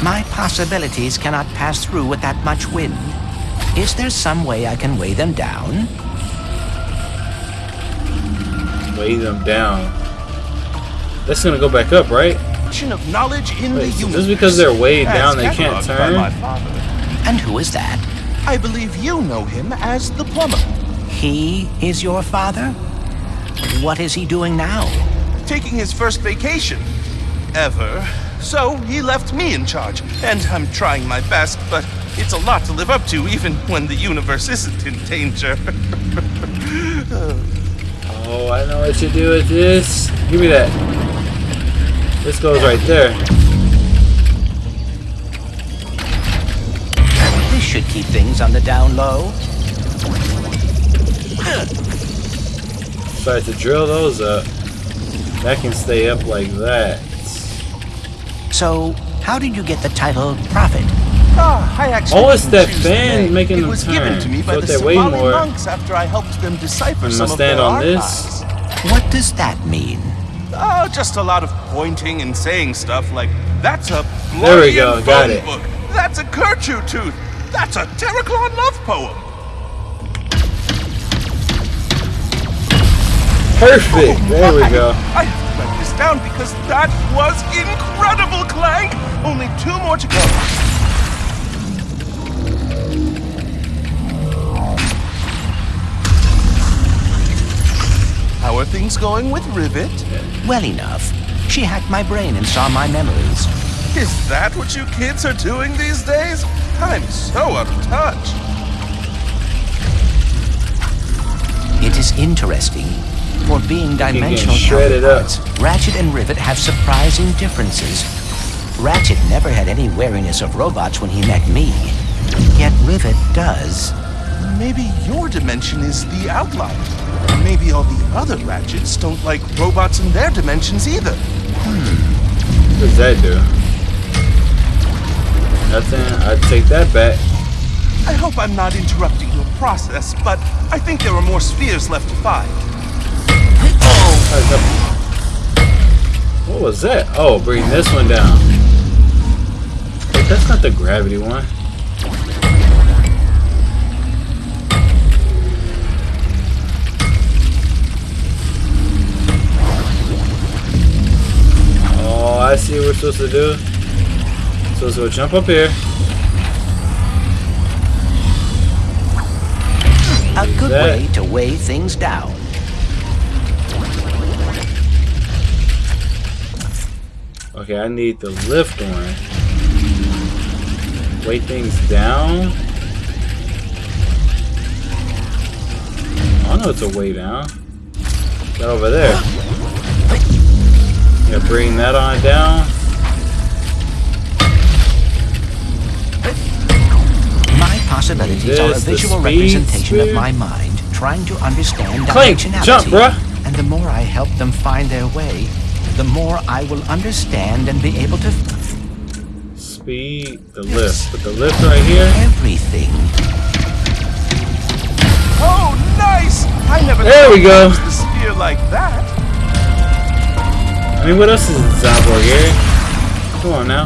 My possibilities cannot pass through with that much wind. Is there some way I can weigh them down? Weigh them down. That's gonna go back up, right? Of knowledge in Wait, the so universe. just because they're weighed as down, they can't cataloged by turn? my. And who is that? I believe you know him as the plumber. He is your father? What is he doing now? Taking his first vacation. Ever. So he left me in charge, and I'm trying my best, but it's a lot to live up to even when the universe isn't in danger. [LAUGHS] Oh, I know what to do with this. Give me that. This goes right there. This should keep things on the down low. So I have to drill those up. That can stay up like that. So, how did you get the title Prophet? Ah, I actually Oh, it's that choose the fan making it them was given turn. to me by So the Somali more. monks after I helped them decipher I'm some gonna of stand their on this. What does that mean? Oh, just a lot of pointing and saying stuff like, that's a There we Bloodian go, got it. book. That's a Kerchu tooth. That's a Terraclon love poem. Perfect. There we go. I have to write this down because that was incredible, Clank. Only two more to go. How are things going with Rivet? Well enough. She hacked my brain and saw my memories. Is that what you kids are doing these days? I'm so out of touch. It is interesting. For being dimensional shredded up. counterparts, Ratchet and Rivet have surprising differences. Ratchet never had any wariness of robots when he met me. Yet Rivet does. Maybe your dimension is the outlier. Maybe all the other Ratchets don't like robots in their dimensions either. Hmm. What does that do? Nothing. I'd take that back. I hope I'm not interrupting your process, but I think there are more spheres left to find. What was that? Oh, bring this one down. Wait, that's not the gravity one. Oh, I see what we're supposed to do. Supposed to go jump up here. A good way to weigh things down. Okay, I need the lift one. Weight things down. I know it's a way down. That over there. Yeah, bring that on down. My possibilities are a This, visual speed representation of my mind, trying to understand Clank, dimensionality. jump, bruh. And the more I help them find their way, the more I will understand and be able to Speed, the lift. Put the lift right here. everything. Oh, nice! I never There we go. there the sphere like that. I mean, what else is in Cyborg here? Come on now.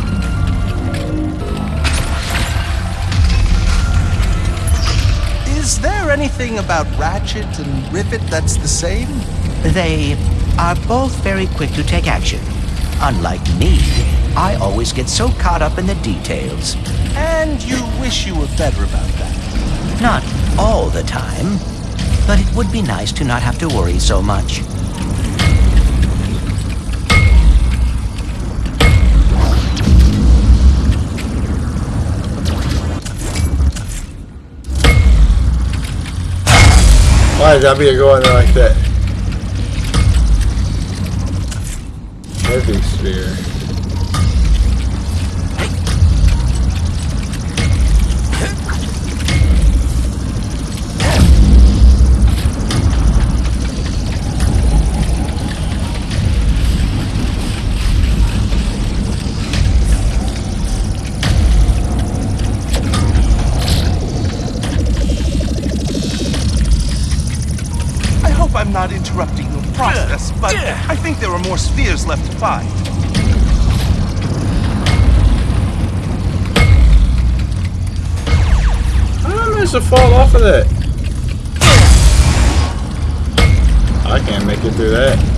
Is there anything about Ratchet and Rivet that's the same? They are both very quick to take action. Unlike me, I always get so caught up in the details. And you wish you were better about that. Not all the time, but it would be nice to not have to worry so much. Why did that be going like that? Heavy sphere. More left to. How I to fall off of that? I can't make it through that.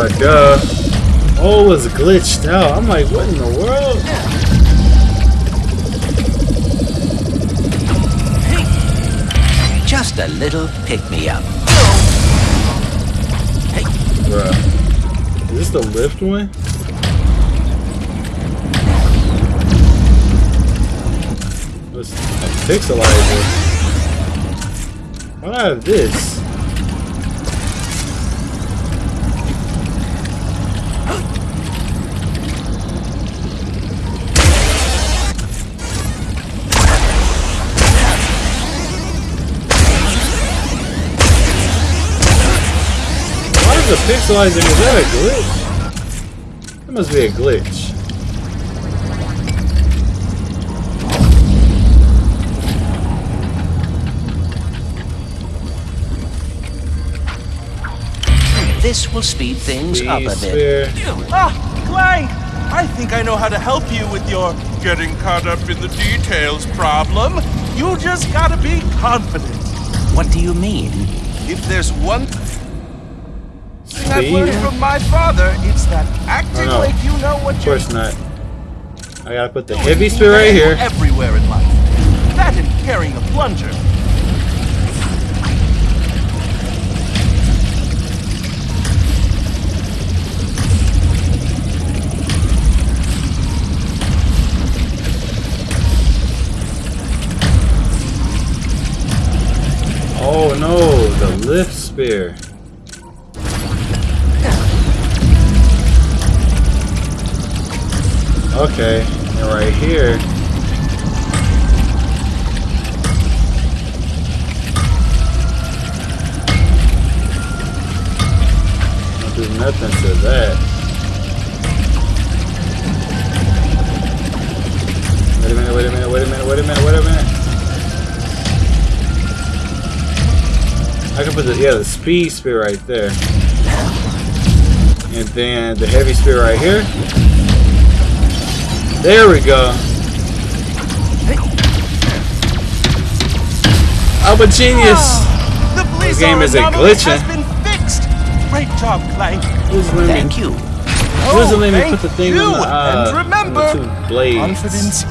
Uh, duh. Oh, it was glitched out. I'm like, what in the world? Just a little pick-me-up. Hey. Bruh. Is this the lift one? What's a pixelizer? Why do I have this? The pixelizer? Is that a glitch? That must be a glitch. This will speed things up a bit. Spear. Ah, Clank! I think I know how to help you with your getting caught up in the details problem. You just gotta be confident. What do you mean? If there's one I've Speed? learned from my father, it's that acting Oh, no. like you know what Of you're course not. I gotta put the heavy spear right here. Everywhere in life. That and carrying a plunger. Oh no, the lift spear. Okay, and right here. Don't do nothing to that. Wait a minute, wait a minute, wait a minute, wait a minute, wait a minute. I can put the yeah the speed spear right there, and then the heavy spear right here. There we go. I'm a genius. The This game is a anomaly glitching. has been fixed. Great job, Clank. Thank you. Doesn't let me thank put the thing you. on the, uh, and remember, on the two blades. confidence.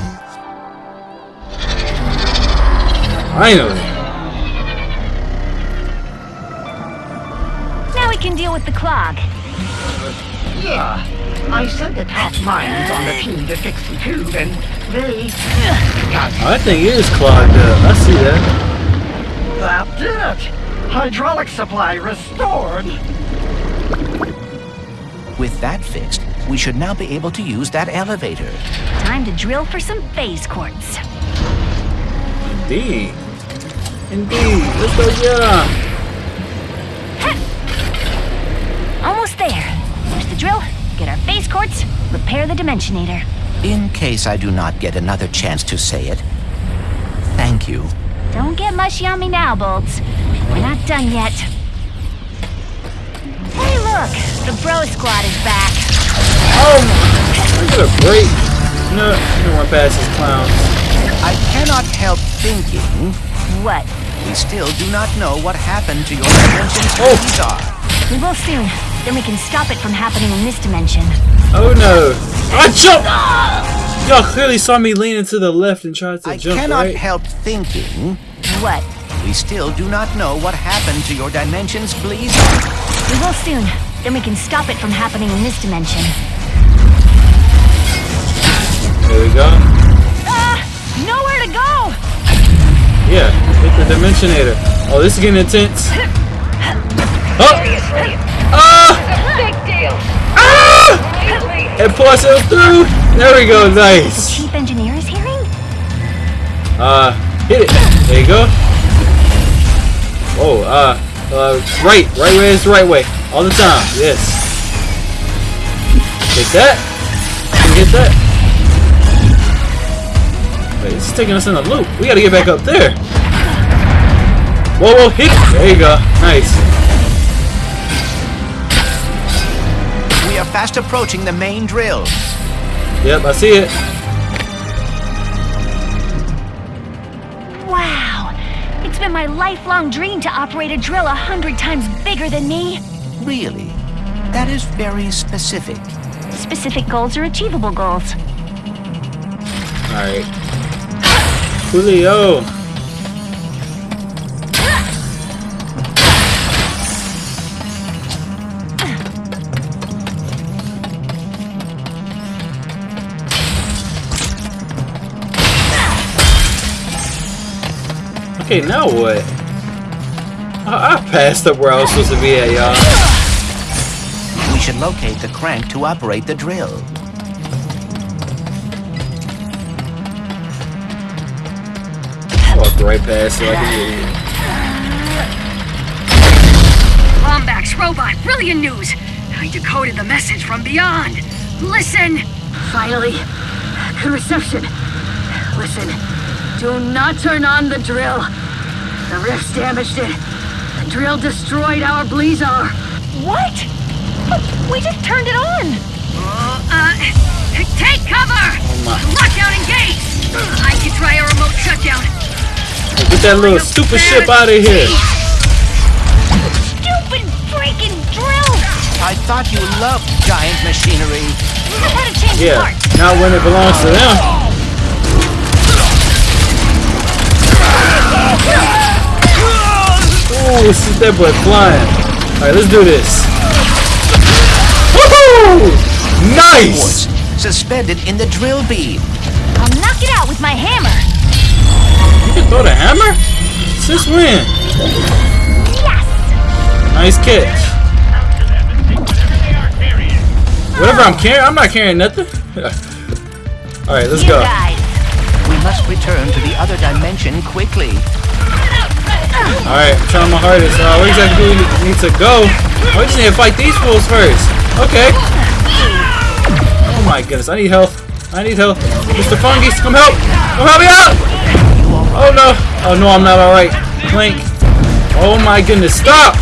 Finally. Now we can deal with the clog. Yeah. I sent the top minds on the team to fix the tube, and they... Got. I think it is clogged up. I see that. That's it! Hydraulic supply restored! With that fixed, we should now be able to use that elevator. Time to drill for some phase quartz. Indeed. Indeed. Let's go, yeah. Almost there. There's the drill. Get our phase quartz. Repair the Dimensionator. In case I do not get another chance to say it, thank you. Don't get mushy on me now, Bolts. We're not done yet. Hey, look! The Bro Squad is back. Oh, I got a break. No, I'm gonna past these clowns. I cannot help thinking. What? We still do not know what happened to your dimension's oh! Quasar. We will soon. Then we can stop it from happening in this dimension. Oh no! I jumped! Y'all clearly saw me leaning to the left and try to I jump, I cannot right? help thinking. What? We still do not know what happened to your dimension's please. We will soon. Then we can stop it from happening in this dimension. There we go. Ah! Nowhere to go! Yeah, hit the Dimensionator. Oh, this is getting intense. [LAUGHS] Oh! Ah! Big deal. Ah! And it through. There we go. Nice. The Chief Engineer is hearing? Uh, hit it. There you go. Oh, uh, uh, right, right way is the right way. All the time. Yes. Hit that. Hit that? Wait, this is taking us in a loop. We gotta get back up there. Whoa, whoa, hit it. There you go. Nice. Fast approaching the main drill. Yep, I see it. Wow! It's been my lifelong dream to operate a drill a hundred times bigger than me. Really? That is very specific. Specific goals are achievable goals. Alright. Julio. Okay, now what? I, I passed up where I was supposed to be at, y'all. We should locate the crank to operate the drill. Walk right past it like an idiot. Lombax robot, brilliant news! I decoded the message from beyond. Listen! Finally, good reception. Listen, do not turn on the drill. The rift's damaged it. The drill destroyed our Blizar. What? But we just turned it on. Uh, take cover! my. Lockdown engaged! I can try a remote shutdown. Get that little stupid ship out of here. Stupid freaking drill! I thought you loved giant machinery. I've had to change Yeah, parts. not when it belongs to them. Ooh, this is that boy flying. Alright, let's do this. Woohoo! Nice! Suspended in the drill beam. I'll knock it out with my hammer. You can throw the hammer? Since when? Yes! Nice catch. Whatever I'm carrying, I'm not carrying nothing. [LAUGHS] Alright, let's you go. guys. We must return to the other dimension quickly. Alright, I'm trying my hardest. Uh, where exactly do we need to go? Oh, we just need to fight these fools first. Okay. Oh my goodness, I need help. I need help. Mr. Fungus, come help! Come help me out! Oh no. Oh no, I'm not alright. Clink. Oh my goodness, stop!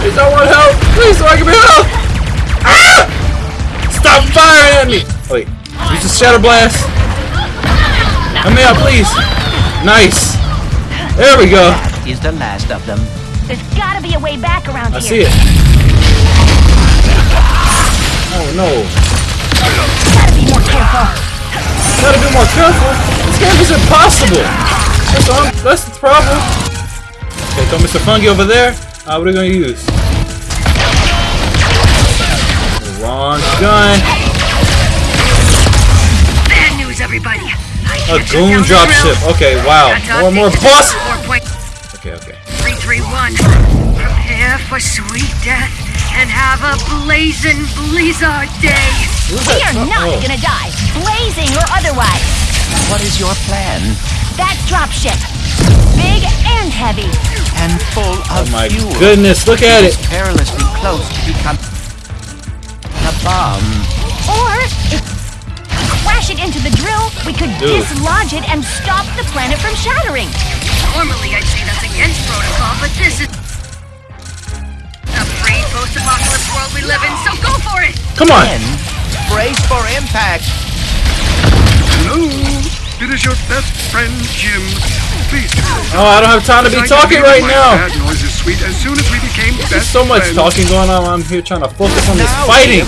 Please, I want help! Please, someone give me help! Ah! Stop firing at me! Wait, use the shatter blast. Help me out, please. Nice. There we go. That is the last of them. There's gotta be a way back around I here. see it. Oh no. Gotta be more careful. Gotta be more careful. This game is impossible. That's, all, that's the problem. Okay, throw Mr. Fungi over there. Uh, what are we gonna use? Wrong gun. Bad everybody. I A can't goon down drop ship. Okay, wow. Got to More, more update boss. to Okay, okay. 331. Prepare for sweet death and have a blazing Blizar day. We that? are not Oh. gonna die, blazing or otherwise. What is your plan? That dropship, big and heavy. And full Oh of my fuel. goodness, look at it. It's perilously close to become a bomb. Or if crash it into the drill, we could Dude. dislodge it and stop the planet from shattering. Normally I'd say that's against protocol, but this is the free post-apocalypse world we live in, so go for it! Come on. Then, brace for impact. Hello, it is your best friend Jim. Please. Oh, I don't have time to be talking right now. Bad noise is sweet. As soon as we became There's best so much friends, talking going on. I'm here trying to focus on this Now, fighting.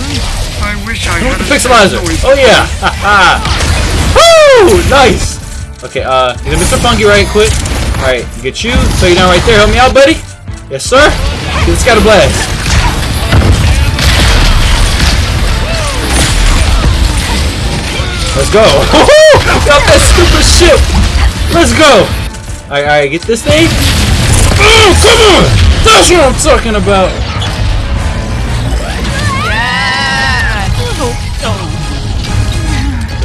I wish I had pixelizer? Oh yeah! [LAUGHS] Woo! Nice! Okay, uh, get Mr. Funky right quick. Alright, get you. So you're down right there. Help me out, buddy. Yes, sir. This guy to blast. Let's go. [LAUGHS] Got that stupid ship. Let's go. Alright, alright, get this thing. Oh, come on! That's what I'm talking about.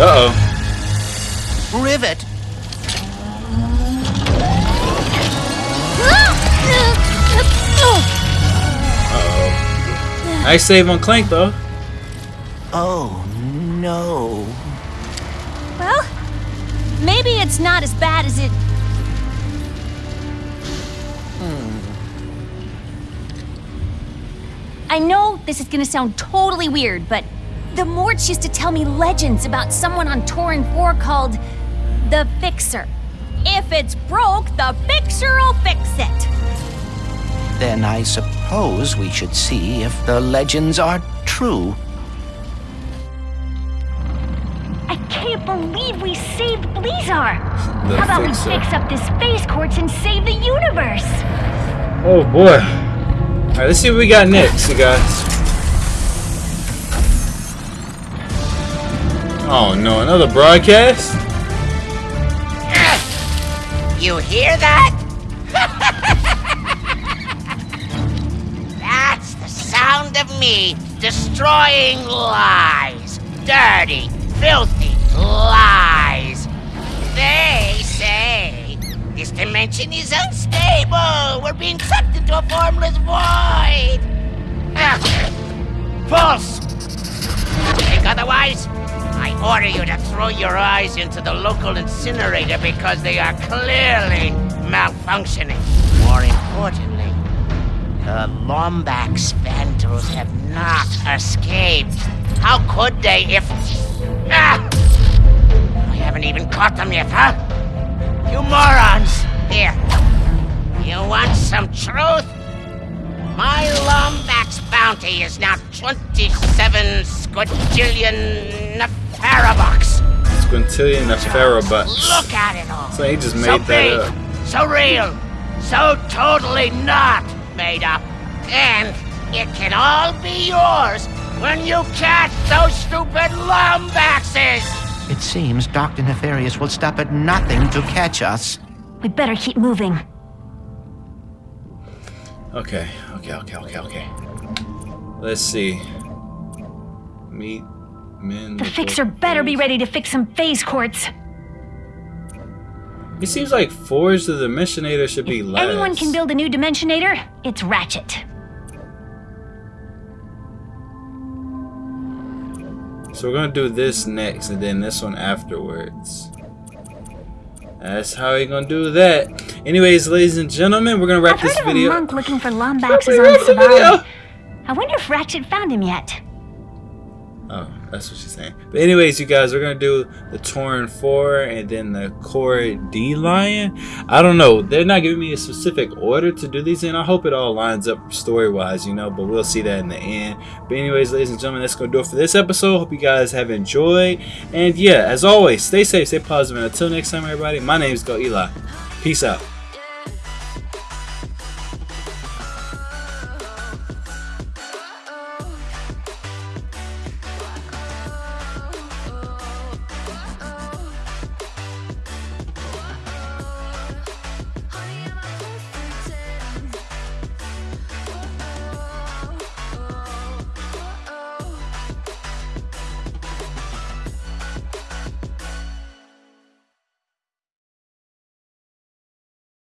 Uh-oh. Rivet. Uh-oh. Nice save on Clank, though. Oh, no. Well, maybe it's not as bad as it. Hmm. I know this is gonna sound totally weird, but the Morts used to tell me legends about someone on Torren 4 called the Fixer. If it's broke, the Fixer'll fix it. Then I suppose we should see if the legends are true. I can't believe we saved Blizar. The How about Fixer. we fix up the phase quartz and save the universe? Oh boy. Alright, let's see what we got next, you guys. Oh no, another broadcast? [LAUGHS] You hear that? [LAUGHS] That's the sound of me destroying lies. Dirty, filthy lies. They say This dimension is unstable. We're being sucked into a formless void. [LAUGHS] False. Think otherwise? I order you to throw your eyes into the local incinerator because they are clearly malfunctioning. More importantly, the Lombax Vandals have not escaped. How could they if... Ah! I haven't even caught them yet, huh? You morons! Here. You want some truth? My Lombax bounty is now 27 squadrillion Nefarabucks. Squintillion Nefarabucks. Look at it all. So he just made so that big, up. So real. So totally not made up. And it can all be yours when you catch those stupid Lombaxes! It seems Dr. Nefarious will stop at nothing to catch us. We better keep moving. Okay, okay, okay, okay, okay. Let's see. Meet men. The fixer better be ready to fix some phase quartz. It seems like Forge the Dimensionator should be last. Anyone can build a new Dimensionator, it's Ratchet. So we're gonna do this next, and then this one afterwards. That's how you're gonna do that. Anyways, ladies and gentlemen, we're gonna wrap I've this heard of video. a monk looking for [LAUGHS] Lombaxes we on. Savali. I wonder if Ratchet found him yet. Oh, that's what she's saying. But anyways, you guys, we're gonna do the Torren 4 and then the Cordelion. I don't know. They're not giving me a specific order to do these in. I hope it all lines up story-wise, you know, but we'll see that in the end. But anyways, ladies and gentlemen, that's gonna do it for this episode. Hope you guys have enjoyed. And yeah, as always, stay safe, stay positive, and until next time, everybody, my name is Go Eli. Peace out.